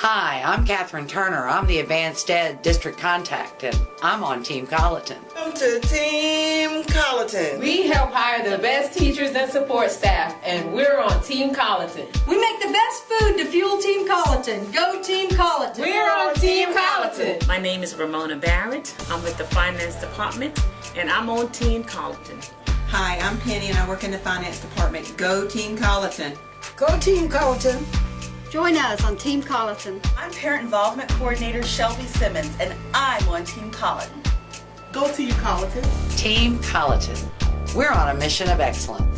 Hi, I'm Catherine Turner. I'm the Advanced Ed District Contact, and I'm on Team Colleton. Welcome to Team Colleton. We help hire the best teachers and support staff, and we're on Team Colleton. We make the best food to fuel Team Colleton. Go Team Colleton. We're on Team Colleton. My name is Ramona Barrett. I'm with the Finance Department, and I'm on Team Colleton. Hi, I'm Penny and I work in the Finance Department. Go Team Colleton. Go Team Colleton. Join us on Team Colleton. I'm Parent Involvement Coordinator Shelby Simmons, and I'm on Team Colleton. Go Team Colleton. Team Colleton. We're on a mission of excellence.